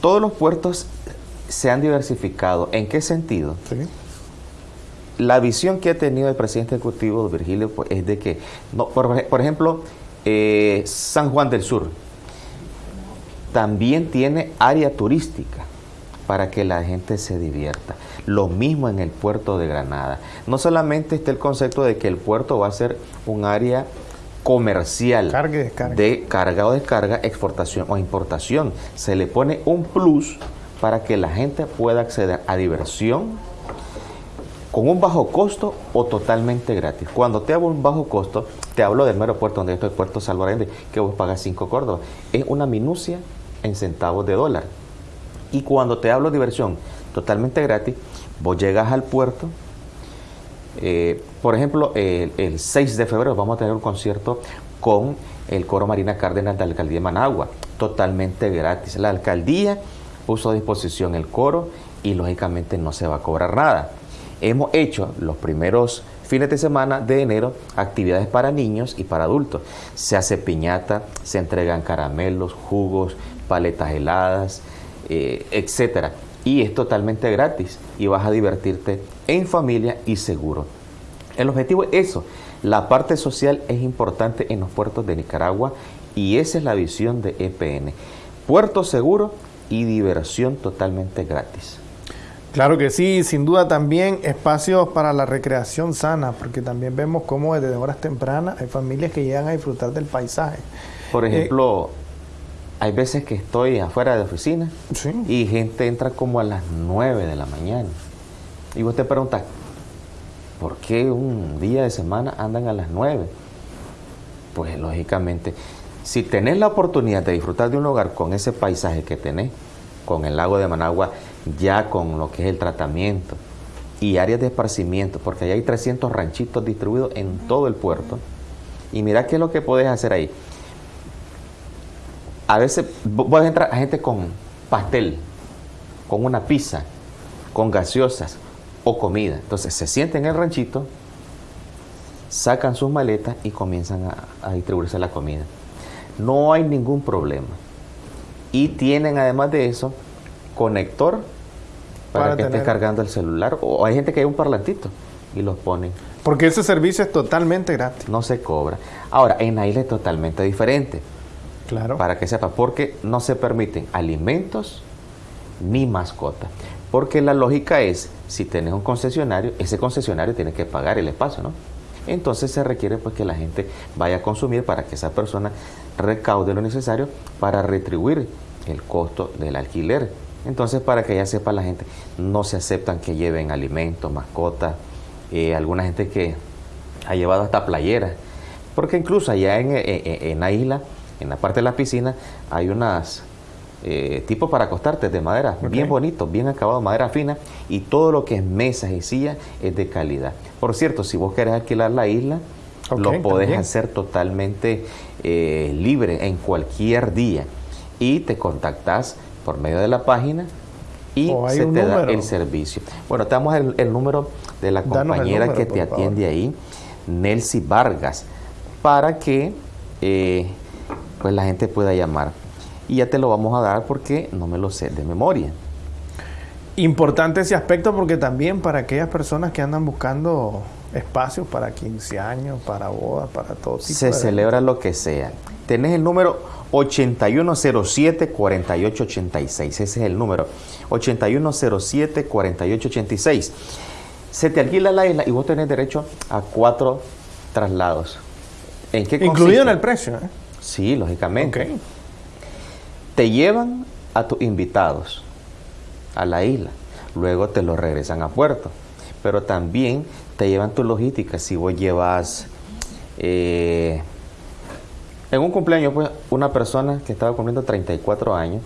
Todos los puertos se han diversificado. ¿En qué sentido? La visión que ha tenido el presidente ejecutivo Virgilio pues, es de que, no, por, ejemplo, eh, San Juan del Sur también tiene área turística para que la gente se divierta. Lo mismo en el puerto de Granada. No solamente está el concepto de que el puerto va a ser un área comercial de carga o descarga, exportación o importación. Se le pone un plus para que la gente pueda acceder a diversión con un bajo costo o totalmente gratis. Cuando te hablo un bajo costo, te hablo del mero puerto donde estoy, Puerto Salvador que vos pagas 5 córdobas. Es una minucia en centavos de dólar. Y cuando te hablo de diversión totalmente gratis, vos llegas al puerto. Eh, por ejemplo, el, el 6 de febrero vamos a tener un concierto con el Coro Marina Cárdenas de la Alcaldía de Managua, totalmente gratis. La alcaldía puso a disposición el coro y lógicamente no se va a cobrar nada. Hemos hecho los primeros fines de semana de enero actividades para niños y para adultos. Se hace piñata, se entregan caramelos, jugos, paletas heladas, eh, etcétera. Y es totalmente gratis y vas a divertirte en familia y seguro. El objetivo es eso. La parte social es importante en los puertos de Nicaragua y esa es la visión de EPN. Puerto seguro y diversión totalmente gratis. Claro que sí, sin duda también espacios para la recreación sana, porque también vemos cómo desde horas tempranas hay familias que llegan a disfrutar del paisaje. Por eh, ejemplo, hay veces que estoy afuera de oficina y gente entra como a las 9 de la mañana. Y vos te preguntas, ¿por qué un día de semana andan a las 9? Pues lógicamente si tenés la oportunidad de disfrutar de un hogar con ese paisaje que tenés, con el lago de Managua, ya con lo que es el tratamiento y áreas de esparcimiento, porque ahí hay 300 ranchitos distribuidos en todo el puerto. Y mira qué es lo que puedes hacer ahí. A veces a entrar a gente con pastel, con una pizza, con gaseosas o comida. Entonces se sienten en el ranchito, sacan sus maletas y comienzan a distribuirse la comida no hay ningún problema. Y tienen además de eso conector para, que esté cargando el celular. O hay gente que hay un parlantito y los ponen. Porque ese servicio es totalmente gratis. No se cobra. Ahora, en la isla es totalmente diferente. Claro. Para que sepa, porque no se permiten alimentos ni mascotas. Porque la lógica es, si tienes un concesionario, ese concesionario tiene que pagar el espacio, ¿no? Entonces se requiere pues que la gente vaya a consumir para que esa persona recaude lo necesario para retribuir el costo del alquiler. Entonces, para que ya sepa la gente, no se aceptan que lleven alimentos, mascotas, eh, alguna gente que ha llevado hasta playeras, porque incluso allá en, la isla, en la parte de la piscina, hay unas eh, tipos para acostarte de madera, bien bonitos, bien acabados, madera fina, y todo lo que es mesas y sillas es de calidad. Por cierto, si vos querés alquilar la isla, lo podés hacer totalmente eh, libre en cualquier día y te contactas por medio de la página y se te da el servicio. Bueno, te damos el, número de la compañera que te atiende ahí, Nelcy Vargas, para que eh, pues la gente pueda llamar. Y ya te lo vamos a dar porque no me lo sé de memoria. Importante ese aspecto porque también para aquellas personas que andan buscando espacios para 15 años, para bodas, para todo tipo Se celebra lo que sea. Tenés el número 8107-4886. Ese es el número. 8107-4886. Se te alquila la isla y vos tenés derecho a cuatro traslados. ¿En qué Incluido en el precio. ¿eh? Sí, lógicamente. Te llevan a tus invitados a la isla. Luego te los regresan a puerto. Pero también te llevan tu logística. Si vos llevas... Eh, en un cumpleaños, pues, una persona que estaba cumpliendo 34 años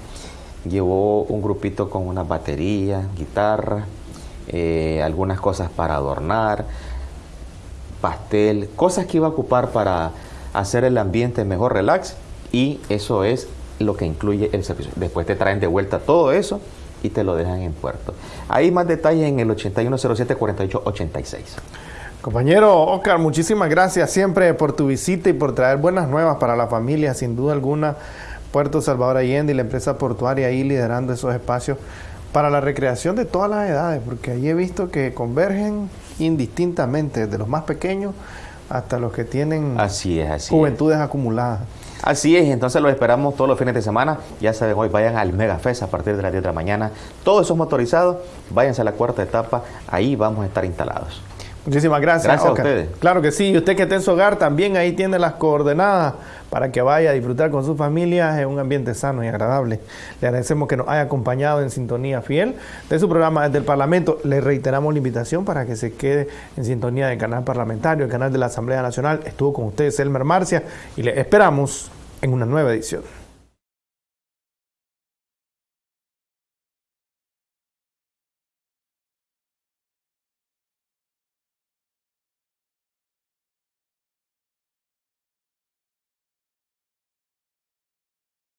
llevó un grupito con una batería, guitarra, eh, algunas cosas para adornar, pastel, cosas que iba a ocupar para hacer el ambiente mejor relax y eso es lo que incluye el servicio. Después te traen de vuelta todo eso y te lo dejan en puerto. Hay más detalles en el 8107-4886. Compañero Oscar, muchísimas gracias siempre por tu visita y por traer buenas nuevas para la familia. Sin duda alguna, Puerto Salvador Allende y la empresa portuaria ahí liderando esos espacios para la recreación de todas las edades, porque ahí he visto que convergen indistintamente, desde los más pequeños hasta los que tienen juventudes acumuladas. Así es, entonces los esperamos todos los fines de semana. Ya saben, hoy vayan al Mega Fest a partir de las 10 de la mañana. Todos esos motorizados, váyanse a la cuarta etapa, ahí vamos a estar instalados. Muchísimas gracias. Gracias a ustedes. Claro que sí. Y usted que esté en su hogar también ahí tiene las coordenadas para que vaya a disfrutar con su familia en un ambiente sano y agradable. Le agradecemos que nos haya acompañado en sintonía fiel de su programa desde el Parlamento. Le reiteramos la invitación para que se quede en sintonía del canal parlamentario, el canal de la Asamblea Nacional. Estuvo con ustedes Elmer Marcia y le esperamos en una nueva edición.